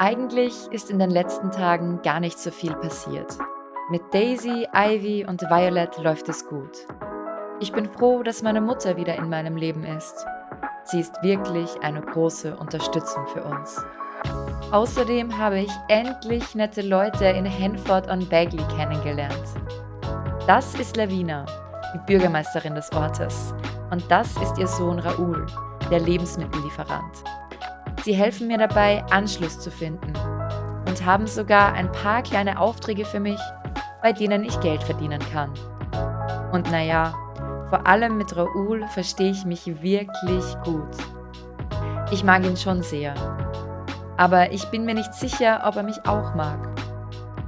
Eigentlich ist in den letzten Tagen gar nicht so viel passiert. Mit Daisy, Ivy und Violet läuft es gut. Ich bin froh, dass meine Mutter wieder in meinem Leben ist. Sie ist wirklich eine große Unterstützung für uns. Außerdem habe ich endlich nette Leute in Hanford on Bagley kennengelernt. Das ist Lavina, die Bürgermeisterin des Ortes. Und das ist ihr Sohn Raoul, der Lebensmittellieferant. Sie helfen mir dabei, Anschluss zu finden und haben sogar ein paar kleine Aufträge für mich, bei denen ich Geld verdienen kann. Und naja, vor allem mit Raoul verstehe ich mich wirklich gut. Ich mag ihn schon sehr. Aber ich bin mir nicht sicher, ob er mich auch mag.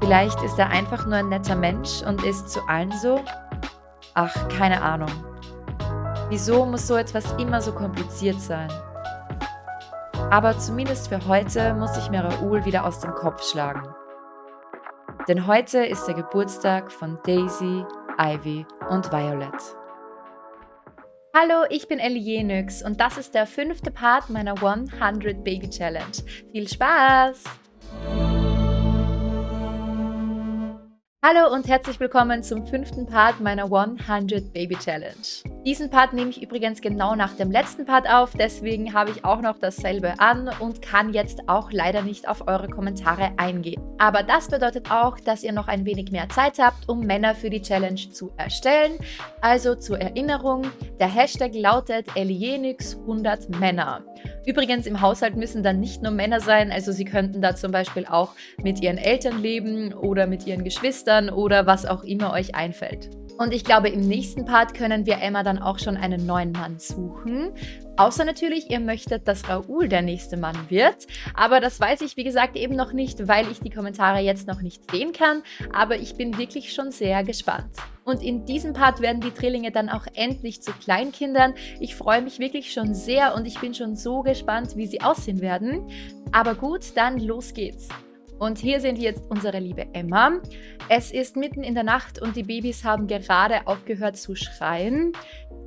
Vielleicht ist er einfach nur ein netter Mensch und ist zu allen so? Ach, keine Ahnung. Wieso muss so etwas immer so kompliziert sein? Aber zumindest für heute muss ich mir Raoul wieder aus dem Kopf schlagen. Denn heute ist der Geburtstag von Daisy, Ivy und Violet. Hallo, ich bin Ellie Jenix und das ist der fünfte Part meiner 100 Baby Challenge. Viel Spaß! Hallo und herzlich willkommen zum fünften Part meiner 100 Baby Challenge. Diesen Part nehme ich übrigens genau nach dem letzten Part auf, deswegen habe ich auch noch dasselbe an und kann jetzt auch leider nicht auf eure Kommentare eingehen. Aber das bedeutet auch, dass ihr noch ein wenig mehr Zeit habt, um Männer für die Challenge zu erstellen. Also zur Erinnerung, der Hashtag lautet Elienix100 Männer. Übrigens im Haushalt müssen dann nicht nur Männer sein, also sie könnten da zum Beispiel auch mit ihren Eltern leben oder mit ihren Geschwistern oder was auch immer euch einfällt. Und ich glaube, im nächsten Part können wir Emma dann auch schon einen neuen Mann suchen. Außer natürlich, ihr möchtet, dass Raoul der nächste Mann wird. Aber das weiß ich, wie gesagt, eben noch nicht, weil ich die Kommentare jetzt noch nicht sehen kann. Aber ich bin wirklich schon sehr gespannt. Und in diesem Part werden die Drillinge dann auch endlich zu Kleinkindern. Ich freue mich wirklich schon sehr und ich bin schon so gespannt, wie sie aussehen werden. Aber gut, dann los geht's. Und hier sehen wir jetzt unsere liebe Emma. Es ist mitten in der Nacht und die Babys haben gerade aufgehört zu schreien.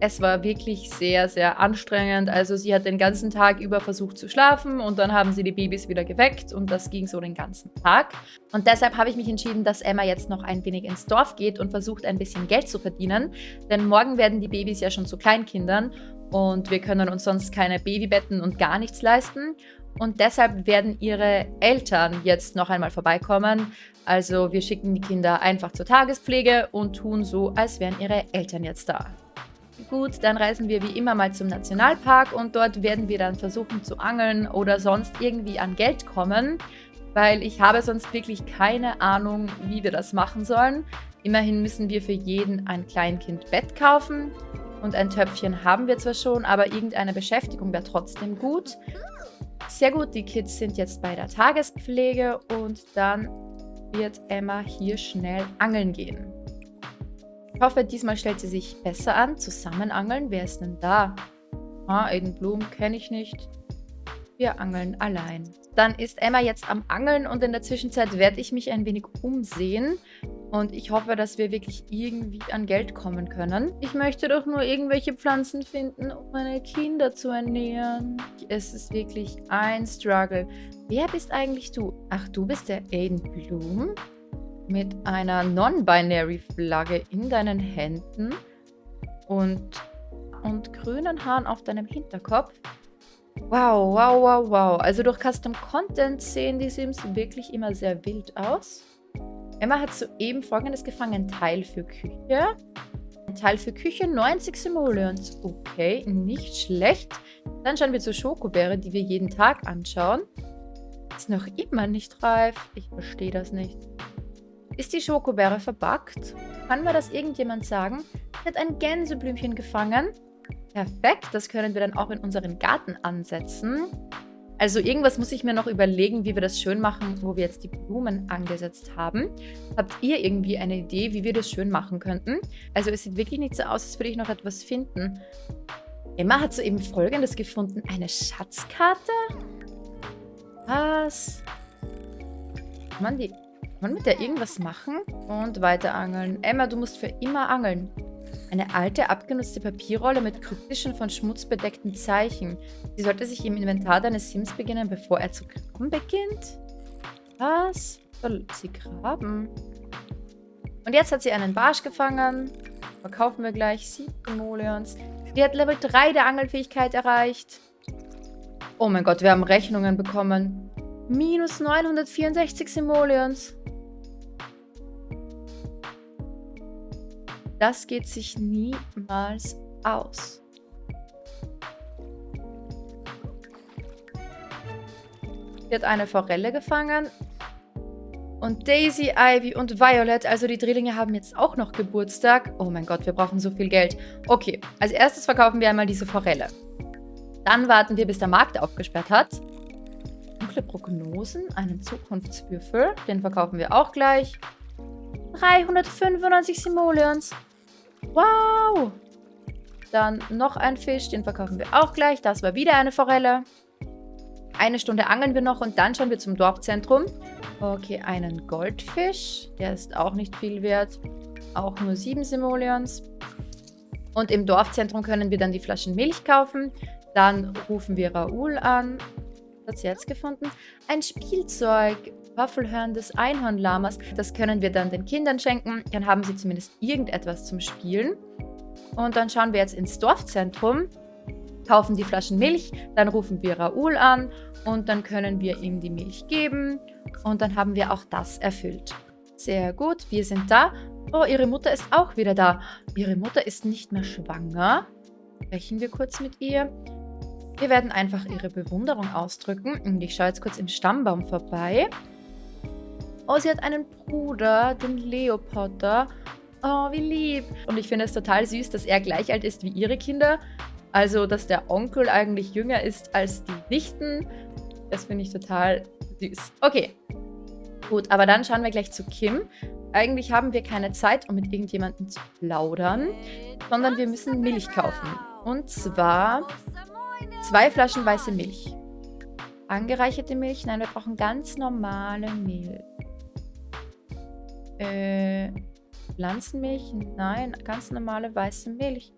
Es war wirklich sehr, sehr anstrengend. Also sie hat den ganzen Tag über versucht zu schlafen und dann haben sie die Babys wieder geweckt und das ging so den ganzen Tag. Und deshalb habe ich mich entschieden, dass Emma jetzt noch ein wenig ins Dorf geht und versucht ein bisschen Geld zu verdienen. Denn morgen werden die Babys ja schon zu Kleinkindern und wir können uns sonst keine Babybetten und gar nichts leisten. Und deshalb werden ihre Eltern jetzt noch einmal vorbeikommen. Also wir schicken die Kinder einfach zur Tagespflege und tun so, als wären ihre Eltern jetzt da. Gut, dann reisen wir wie immer mal zum Nationalpark und dort werden wir dann versuchen zu angeln oder sonst irgendwie an Geld kommen, weil ich habe sonst wirklich keine Ahnung, wie wir das machen sollen. Immerhin müssen wir für jeden ein Kleinkind Bett kaufen und ein Töpfchen haben wir zwar schon, aber irgendeine Beschäftigung wäre trotzdem gut. Sehr gut, die Kids sind jetzt bei der Tagespflege und dann wird Emma hier schnell angeln gehen. Ich hoffe, diesmal stellt sie sich besser an. Zusammen angeln, wer ist denn da? Ah, Aiden Blum kenne ich nicht. Wir angeln allein. Dann ist Emma jetzt am Angeln und in der Zwischenzeit werde ich mich ein wenig umsehen. Und ich hoffe, dass wir wirklich irgendwie an Geld kommen können. Ich möchte doch nur irgendwelche Pflanzen finden, um meine Kinder zu ernähren. Es ist wirklich ein Struggle. Wer bist eigentlich du? Ach, du bist der Aiden Bloom? Mit einer Non-Binary-Flagge in deinen Händen und, und grünen Haaren auf deinem Hinterkopf. Wow, wow, wow, wow. Also durch Custom Content sehen die Sims wirklich immer sehr wild aus. Emma hat soeben folgendes gefangen. Teil für Küche. Teil für Küche, 90 Simoleons. Okay, nicht schlecht. Dann schauen wir zur Schokobeere, die wir jeden Tag anschauen. Ist noch immer nicht reif. Ich verstehe das nicht. Ist die Schokobeere verbackt? Kann mir das irgendjemand sagen? Hat ein Gänseblümchen gefangen. Perfekt, das können wir dann auch in unseren Garten ansetzen. Also irgendwas muss ich mir noch überlegen, wie wir das schön machen, wo wir jetzt die Blumen angesetzt haben. Habt ihr irgendwie eine Idee, wie wir das schön machen könnten? Also es sieht wirklich nicht so aus, als würde ich noch etwas finden. Emma hat soeben Folgendes gefunden. Eine Schatzkarte? Was? Kann man, die, kann man mit der irgendwas machen? Und weiter angeln. Emma, du musst für immer angeln. Eine alte, abgenutzte Papierrolle mit kryptischen, von Schmutz bedeckten Zeichen. Sie sollte sich im Inventar deines Sims beginnen, bevor er zu graben beginnt? Was soll sie graben? Und jetzt hat sie einen Barsch gefangen. Verkaufen wir gleich. Sieben Simoleons. Die hat Level 3 der Angelfähigkeit erreicht. Oh mein Gott, wir haben Rechnungen bekommen. Minus 964 Simoleons. Das geht sich niemals aus. Sie hat eine Forelle gefangen. Und Daisy, Ivy und Violet, also die Drillinge, haben jetzt auch noch Geburtstag. Oh mein Gott, wir brauchen so viel Geld. Okay, als erstes verkaufen wir einmal diese Forelle. Dann warten wir, bis der Markt aufgesperrt hat. Dunkle Prognosen, einen Zukunftswürfel. Den verkaufen wir auch gleich. 395 Simoleons. Wow! Dann noch ein Fisch, den verkaufen wir auch gleich. Das war wieder eine Forelle. Eine Stunde angeln wir noch und dann schauen wir zum Dorfzentrum. Okay, einen Goldfisch. Der ist auch nicht viel wert. Auch nur sieben Simoleons. Und im Dorfzentrum können wir dann die Flaschen Milch kaufen. Dann rufen wir Raoul an. Hat sie jetzt gefunden? Ein Spielzeug. Waffelhörn des Einhornlamas. Das können wir dann den Kindern schenken. Dann haben sie zumindest irgendetwas zum Spielen. Und dann schauen wir jetzt ins Dorfzentrum kaufen die Flaschen Milch, dann rufen wir Raoul an und dann können wir ihm die Milch geben und dann haben wir auch das erfüllt. Sehr gut, wir sind da. Oh, ihre Mutter ist auch wieder da. Ihre Mutter ist nicht mehr schwanger. Sprechen wir kurz mit ihr. Wir werden einfach ihre Bewunderung ausdrücken. Und ich schaue jetzt kurz im Stammbaum vorbei. Oh, sie hat einen Bruder, den Leopotter. Oh, wie lieb. Und ich finde es total süß, dass er gleich alt ist wie ihre Kinder. Also, dass der Onkel eigentlich jünger ist als die Nichten. Das finde ich total süß. Okay. Gut, aber dann schauen wir gleich zu Kim. Eigentlich haben wir keine Zeit, um mit irgendjemandem zu plaudern, sondern wir müssen Milch kaufen. Und zwar zwei Flaschen weiße Milch. Angereicherte Milch? Nein, wir brauchen ganz normale Milch. Äh, Pflanzenmilch? Nein, ganz normale weiße Milch.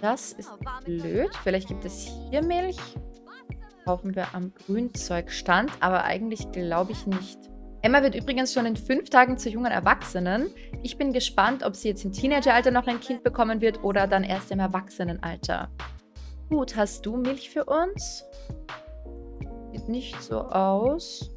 Das ist blöd. Vielleicht gibt es hier Milch. Kaufen wir am Grünzeugstand, aber eigentlich glaube ich nicht. Emma wird übrigens schon in fünf Tagen zur jungen Erwachsenen. Ich bin gespannt, ob sie jetzt im Teenageralter noch ein Kind bekommen wird oder dann erst im Erwachsenenalter. Gut, hast du Milch für uns? Sieht nicht so aus.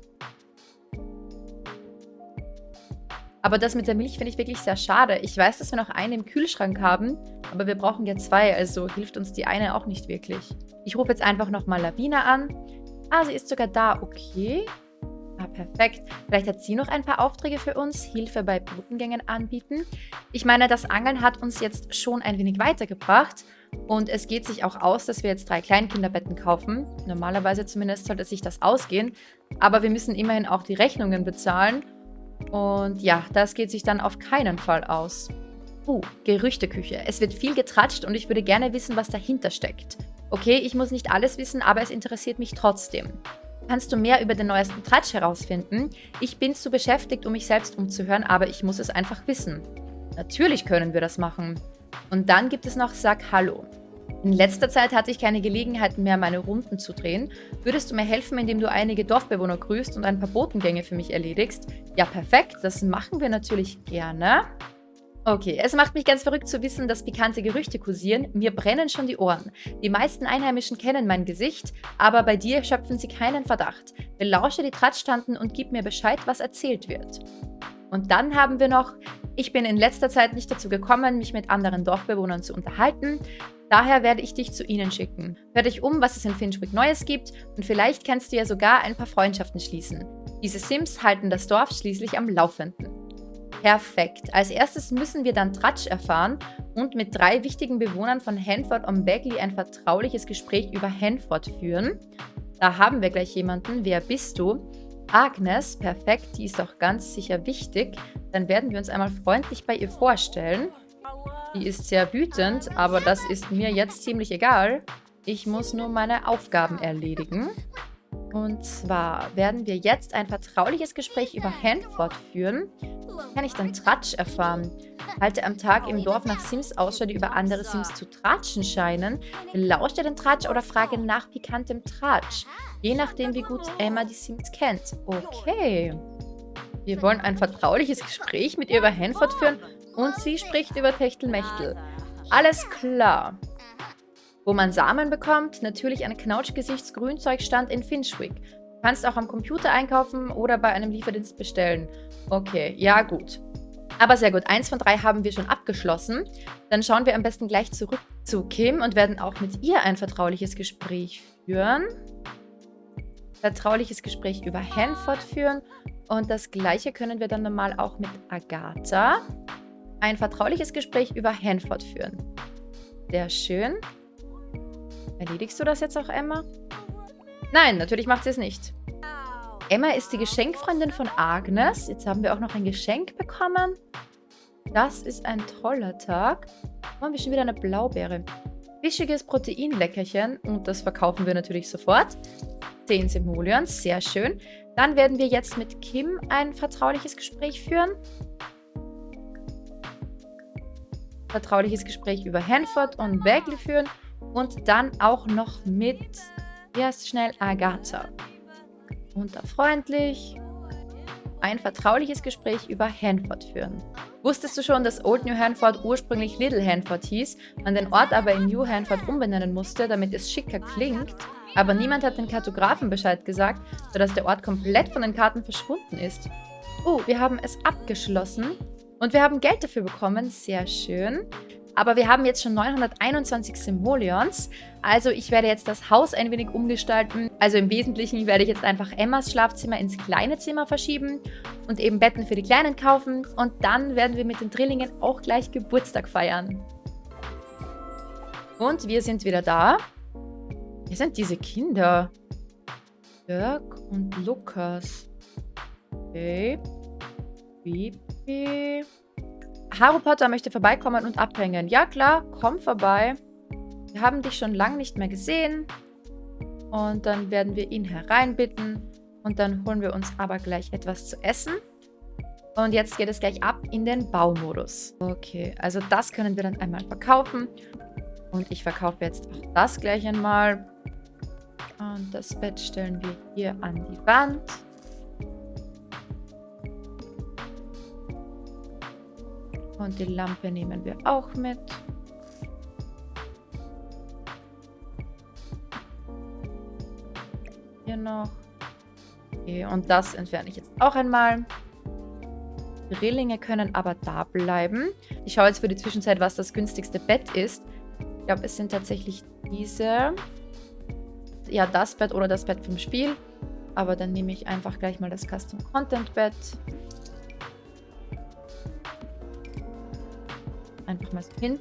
Aber das mit der Milch finde ich wirklich sehr schade. Ich weiß, dass wir noch eine im Kühlschrank haben, aber wir brauchen ja zwei, also hilft uns die eine auch nicht wirklich. Ich rufe jetzt einfach nochmal Lavina an. Ah, sie ist sogar da. Okay. Ah, perfekt. Vielleicht hat sie noch ein paar Aufträge für uns. Hilfe bei Botengängen anbieten. Ich meine, das Angeln hat uns jetzt schon ein wenig weitergebracht. Und es geht sich auch aus, dass wir jetzt drei Kleinkinderbetten kaufen. Normalerweise zumindest sollte sich das ausgehen. Aber wir müssen immerhin auch die Rechnungen bezahlen. Und ja, das geht sich dann auf keinen Fall aus. Uh, Gerüchteküche. Es wird viel getratscht und ich würde gerne wissen, was dahinter steckt. Okay, ich muss nicht alles wissen, aber es interessiert mich trotzdem. Kannst du mehr über den neuesten Tratsch herausfinden? Ich bin zu beschäftigt, um mich selbst umzuhören, aber ich muss es einfach wissen. Natürlich können wir das machen. Und dann gibt es noch Sag Hallo. In letzter Zeit hatte ich keine Gelegenheit mehr, meine Runden zu drehen. Würdest du mir helfen, indem du einige Dorfbewohner grüßt und ein paar Botengänge für mich erledigst? Ja, perfekt. Das machen wir natürlich gerne. Okay, es macht mich ganz verrückt zu wissen, dass pikante Gerüchte kursieren. Mir brennen schon die Ohren. Die meisten Einheimischen kennen mein Gesicht, aber bei dir schöpfen sie keinen Verdacht. Belausche die Tratschtanten und gib mir Bescheid, was erzählt wird. Und dann haben wir noch, ich bin in letzter Zeit nicht dazu gekommen, mich mit anderen Dorfbewohnern zu unterhalten. Daher werde ich dich zu ihnen schicken. Hör dich um, was es in Finchwick Neues gibt und vielleicht kannst du ja sogar ein paar Freundschaften schließen. Diese Sims halten das Dorf schließlich am Laufenden. Perfekt. Als erstes müssen wir dann Tratsch erfahren und mit drei wichtigen Bewohnern von Hanford und Bagley ein vertrauliches Gespräch über Hanford führen. Da haben wir gleich jemanden. Wer bist du? Agnes, perfekt, die ist doch ganz sicher wichtig. Dann werden wir uns einmal freundlich bei ihr vorstellen. Die ist sehr wütend, aber das ist mir jetzt ziemlich egal. Ich muss nur meine Aufgaben erledigen. Und zwar werden wir jetzt ein vertrauliches Gespräch über Hanford führen. Kann ich dann Tratsch erfahren? Halte am Tag im Dorf nach Sims Ausschau, die über andere Sims zu tratschen scheinen. Belausche den Tratsch oder frage nach pikantem Tratsch. Je nachdem, wie gut Emma die Sims kennt. Okay. Wir wollen ein vertrauliches Gespräch mit ihr über Hanford führen und sie spricht über Techtelmechtel. Alles klar. Wo man Samen bekommt, natürlich ein Knautschgesichtsgrünzeugstand in Finchwick. Du kannst auch am Computer einkaufen oder bei einem Lieferdienst bestellen. Okay, ja gut. Aber sehr gut, eins von drei haben wir schon abgeschlossen. Dann schauen wir am besten gleich zurück zu Kim und werden auch mit ihr ein vertrauliches Gespräch führen. Vertrauliches Gespräch über Hanford führen. Und das gleiche können wir dann normal auch mit Agatha. Ein vertrauliches Gespräch über Hanford führen. Sehr schön. Erledigst du das jetzt auch, Emma? Nein, natürlich macht sie es nicht. Emma ist die Geschenkfreundin von Agnes. Jetzt haben wir auch noch ein Geschenk bekommen. Das ist ein toller Tag. Haben wir schon wieder eine Blaubeere. Fischiges Proteinleckerchen. Und das verkaufen wir natürlich sofort. 10 Simoleons, sehr schön. Dann werden wir jetzt mit Kim ein vertrauliches Gespräch führen. Vertrauliches Gespräch über Hanford und Bagley führen. Und dann auch noch mit, erst schnell, Agatha. Unterfreundlich. Ein vertrauliches Gespräch über Hanford führen. Wusstest du schon, dass Old New Hanford ursprünglich Little Hanford hieß, man den Ort aber in New Hanford umbenennen musste, damit es schicker klingt? Aber niemand hat den Kartografen Bescheid gesagt, sodass der Ort komplett von den Karten verschwunden ist. Oh, wir haben es abgeschlossen und wir haben Geld dafür bekommen. Sehr schön. Aber wir haben jetzt schon 921 Simoleons. Also ich werde jetzt das Haus ein wenig umgestalten. Also im Wesentlichen werde ich jetzt einfach Emmas Schlafzimmer ins kleine Zimmer verschieben und eben Betten für die Kleinen kaufen. Und dann werden wir mit den Drillingen auch gleich Geburtstag feiern. Und wir sind wieder da. Wer sind diese Kinder? Jörg und Lukas. Okay. Bibi. Harry Potter möchte vorbeikommen und abhängen. Ja klar, komm vorbei. Wir haben dich schon lange nicht mehr gesehen. Und dann werden wir ihn hereinbitten. Und dann holen wir uns aber gleich etwas zu essen. Und jetzt geht es gleich ab in den Baumodus. Okay, also das können wir dann einmal verkaufen. Und ich verkaufe jetzt auch das gleich einmal. Und das Bett stellen wir hier an die Wand. Und die Lampe nehmen wir auch mit. Hier noch. Okay, und das entferne ich jetzt auch einmal. Die Rillinge können aber da bleiben. Ich schaue jetzt für die Zwischenzeit, was das günstigste Bett ist. Ich glaube, es sind tatsächlich diese. Ja, das Bett oder das Bett vom Spiel. Aber dann nehme ich einfach gleich mal das Custom Content Bett. Einfach mal so hin.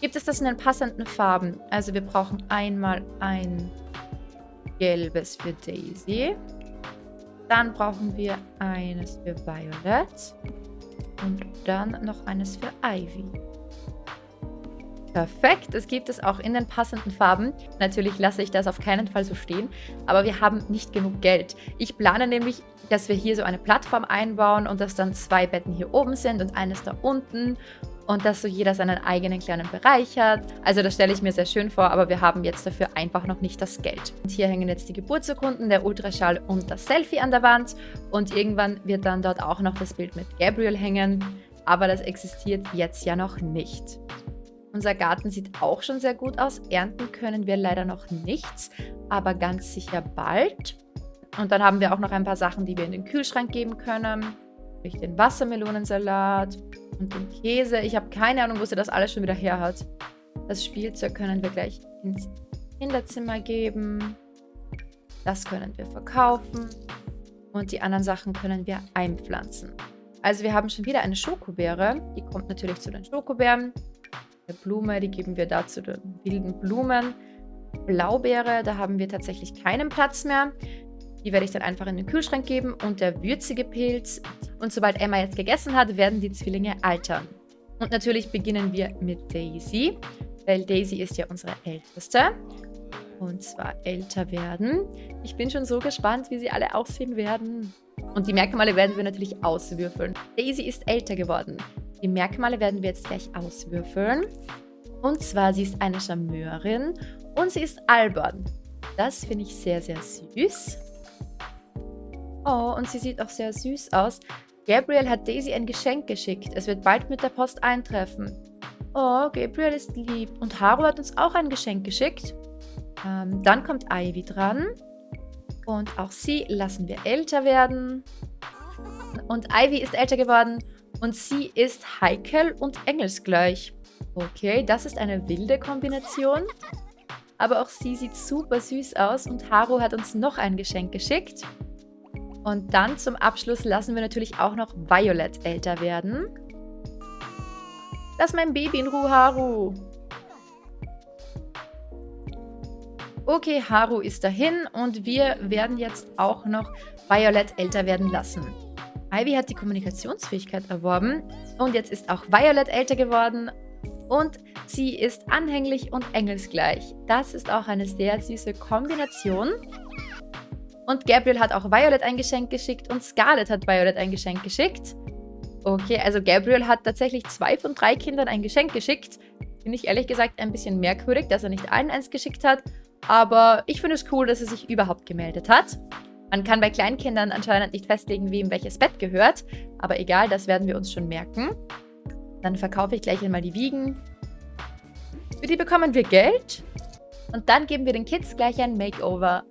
Gibt es das in den passenden Farben? Also wir brauchen einmal ein gelbes für Daisy. Dann brauchen wir eines für Violet. Und dann noch eines für Ivy. Perfekt, es gibt es auch in den passenden Farben. Natürlich lasse ich das auf keinen Fall so stehen, aber wir haben nicht genug Geld. Ich plane nämlich, dass wir hier so eine Plattform einbauen und dass dann zwei Betten hier oben sind und eines da unten und dass so jeder seinen eigenen kleinen Bereich hat. Also das stelle ich mir sehr schön vor, aber wir haben jetzt dafür einfach noch nicht das Geld. Und hier hängen jetzt die Geburtsurkunden, der Ultraschall und das Selfie an der Wand und irgendwann wird dann dort auch noch das Bild mit Gabriel hängen, aber das existiert jetzt ja noch nicht. Unser Garten sieht auch schon sehr gut aus. Ernten können wir leider noch nichts, aber ganz sicher bald. Und dann haben wir auch noch ein paar Sachen, die wir in den Kühlschrank geben können. Den Wassermelonensalat, und den Käse. Ich habe keine Ahnung, wo sie das alles schon wieder her hat. Das Spielzeug können wir gleich ins Kinderzimmer geben. Das können wir verkaufen. Und die anderen Sachen können wir einpflanzen. Also wir haben schon wieder eine Schokobeere. Die kommt natürlich zu den Schokobeeren. Eine Blume, die geben wir da zu den wilden Blumen. Blaubeere, da haben wir tatsächlich keinen Platz mehr. Die werde ich dann einfach in den Kühlschrank geben. Und der würzige Pilz. Und sobald Emma jetzt gegessen hat, werden die Zwillinge altern. Und natürlich beginnen wir mit Daisy. Weil Daisy ist ja unsere Älteste. Und zwar älter werden. Ich bin schon so gespannt, wie sie alle aussehen werden. Und die Merkmale werden wir natürlich auswürfeln. Daisy ist älter geworden. Die Merkmale werden wir jetzt gleich auswürfeln. Und zwar, sie ist eine Charmeurin und sie ist albern. Das finde ich sehr, sehr süß. Oh, und sie sieht auch sehr süß aus. Gabriel hat Daisy ein Geschenk geschickt. Es wird bald mit der Post eintreffen. Oh, Gabriel ist lieb. Und Haru hat uns auch ein Geschenk geschickt. Ähm, dann kommt Ivy dran. Und auch sie lassen wir älter werden. Und Ivy ist älter geworden. Und sie ist heikel und engelsgleich. Okay, das ist eine wilde Kombination. Aber auch sie sieht super süß aus und Haru hat uns noch ein Geschenk geschickt. Und dann zum Abschluss lassen wir natürlich auch noch Violet älter werden. Lass mein Baby in Ruhe, Haru. Okay, Haru ist dahin und wir werden jetzt auch noch Violet älter werden lassen. Ivy hat die Kommunikationsfähigkeit erworben und jetzt ist auch Violet älter geworden und sie ist anhänglich und engelsgleich. Das ist auch eine sehr süße Kombination. Und Gabriel hat auch Violet ein Geschenk geschickt und Scarlett hat Violet ein Geschenk geschickt. Okay, also Gabriel hat tatsächlich zwei von drei Kindern ein Geschenk geschickt. Finde ich ehrlich gesagt ein bisschen merkwürdig, dass er nicht allen eins geschickt hat. Aber ich finde es cool, dass er sich überhaupt gemeldet hat. Man kann bei Kleinkindern anscheinend nicht festlegen, wem welches Bett gehört. Aber egal, das werden wir uns schon merken. Dann verkaufe ich gleich einmal die Wiegen. Für die bekommen wir Geld. Und dann geben wir den Kids gleich ein Makeover.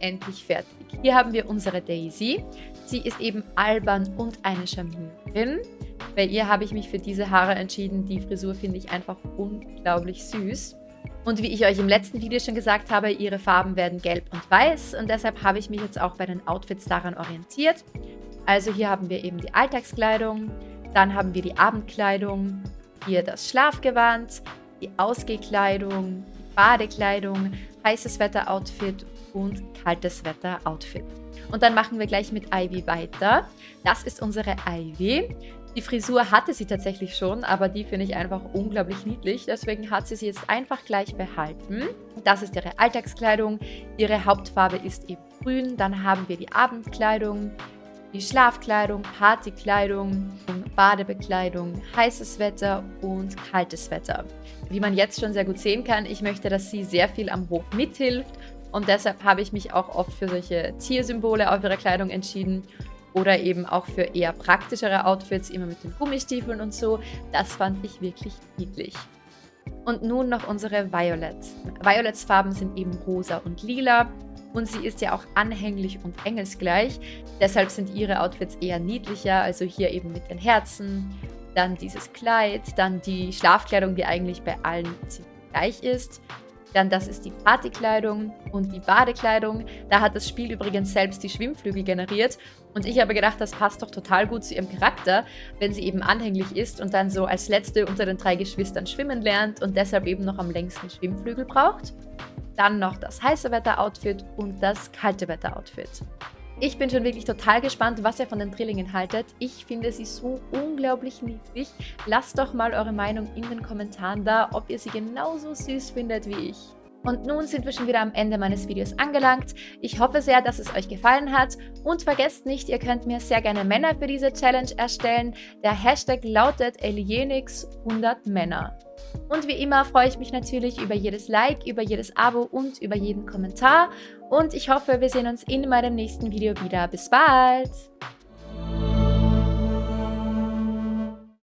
Endlich fertig. Hier haben wir unsere Daisy. Sie ist eben albern und eine Charmeurin. Bei ihr habe ich mich für diese Haare entschieden. Die Frisur finde ich einfach unglaublich süß. Und wie ich euch im letzten Video schon gesagt habe, ihre Farben werden gelb und weiß und deshalb habe ich mich jetzt auch bei den Outfits daran orientiert. Also hier haben wir eben die Alltagskleidung, dann haben wir die Abendkleidung, hier das Schlafgewand, die Ausgehkleidung, die Badekleidung, heißes Wetter-Outfit und kaltes Wetter-Outfit. Und dann machen wir gleich mit Ivy weiter. Das ist unsere Ivy. Die Frisur hatte sie tatsächlich schon, aber die finde ich einfach unglaublich niedlich. Deswegen hat sie sie jetzt einfach gleich behalten. Das ist ihre Alltagskleidung. Ihre Hauptfarbe ist eben grün. Dann haben wir die Abendkleidung, die Schlafkleidung, Partykleidung, Badebekleidung, heißes Wetter und kaltes Wetter. Wie man jetzt schon sehr gut sehen kann, ich möchte, dass sie sehr viel am Hof mithilft und deshalb habe ich mich auch oft für solche Tiersymbole auf ihrer Kleidung entschieden oder eben auch für eher praktischere Outfits, immer mit den Gummistiefeln und so. Das fand ich wirklich niedlich. Und nun noch unsere Violet. Violets Farben sind eben rosa und lila und sie ist ja auch anhänglich und engelsgleich. Deshalb sind ihre Outfits eher niedlicher, also hier eben mit den Herzen, dann dieses Kleid, dann die Schlafkleidung, die eigentlich bei allen ziemlich gleich ist. Dann das ist die Partykleidung und die Badekleidung. Da hat das Spiel übrigens selbst die Schwimmflügel generiert. Und ich habe gedacht, das passt doch total gut zu ihrem Charakter, wenn sie eben anhänglich ist und dann so als letzte unter den drei Geschwistern schwimmen lernt und deshalb eben noch am längsten Schwimmflügel braucht. Dann noch das heiße Wetter-Outfit und das kalte Wetter-Outfit. Ich bin schon wirklich total gespannt, was ihr von den Drillingen haltet. Ich finde sie so unglaublich niedlich. Lasst doch mal eure Meinung in den Kommentaren da, ob ihr sie genauso süß findet wie ich. Und nun sind wir schon wieder am Ende meines Videos angelangt. Ich hoffe sehr, dass es euch gefallen hat. Und vergesst nicht, ihr könnt mir sehr gerne Männer für diese Challenge erstellen. Der Hashtag lautet Elienix100Männer. Und wie immer freue ich mich natürlich über jedes Like, über jedes Abo und über jeden Kommentar. Und ich hoffe, wir sehen uns in meinem nächsten Video wieder. Bis bald!